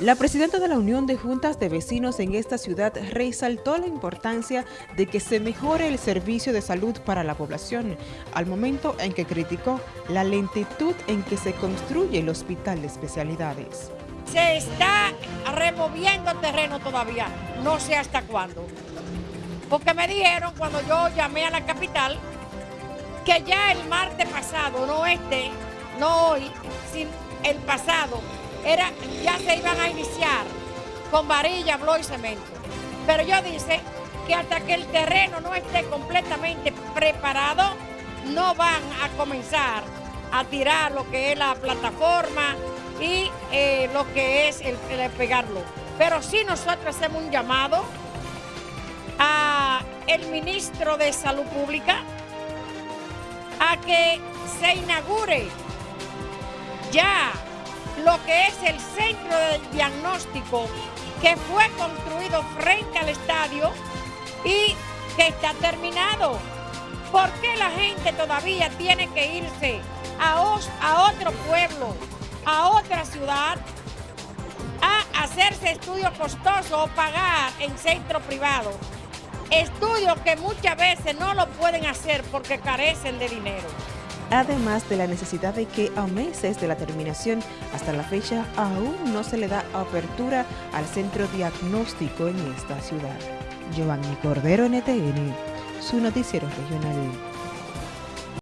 La presidenta de la Unión de Juntas de Vecinos en esta ciudad resaltó la importancia de que se mejore el servicio de salud para la población, al momento en que criticó la lentitud en que se construye el hospital de especialidades. Se está removiendo terreno todavía, no sé hasta cuándo. Porque me dijeron cuando yo llamé a la capital que ya el martes pasado, no este, no hoy, sino el pasado, era, ya se iban a iniciar con varilla, bló y cemento. Pero yo dice que hasta que el terreno no esté completamente preparado, no van a comenzar a tirar lo que es la plataforma y eh, lo que es el, pegarlo. Pero sí nosotros hacemos un llamado a el ministro de Salud Pública a que se inaugure ya lo que es el centro de diagnóstico que fue construido frente al estadio y que está terminado. ¿Por qué la gente todavía tiene que irse a, a otro pueblo, a otra ciudad, a hacerse estudios costosos o pagar en centro privado? Estudios que muchas veces no lo pueden hacer porque carecen de dinero además de la necesidad de que a meses de la terminación hasta la fecha aún no se le da apertura al centro diagnóstico en esta ciudad. Giovanni Cordero, NTN, su noticiero regional.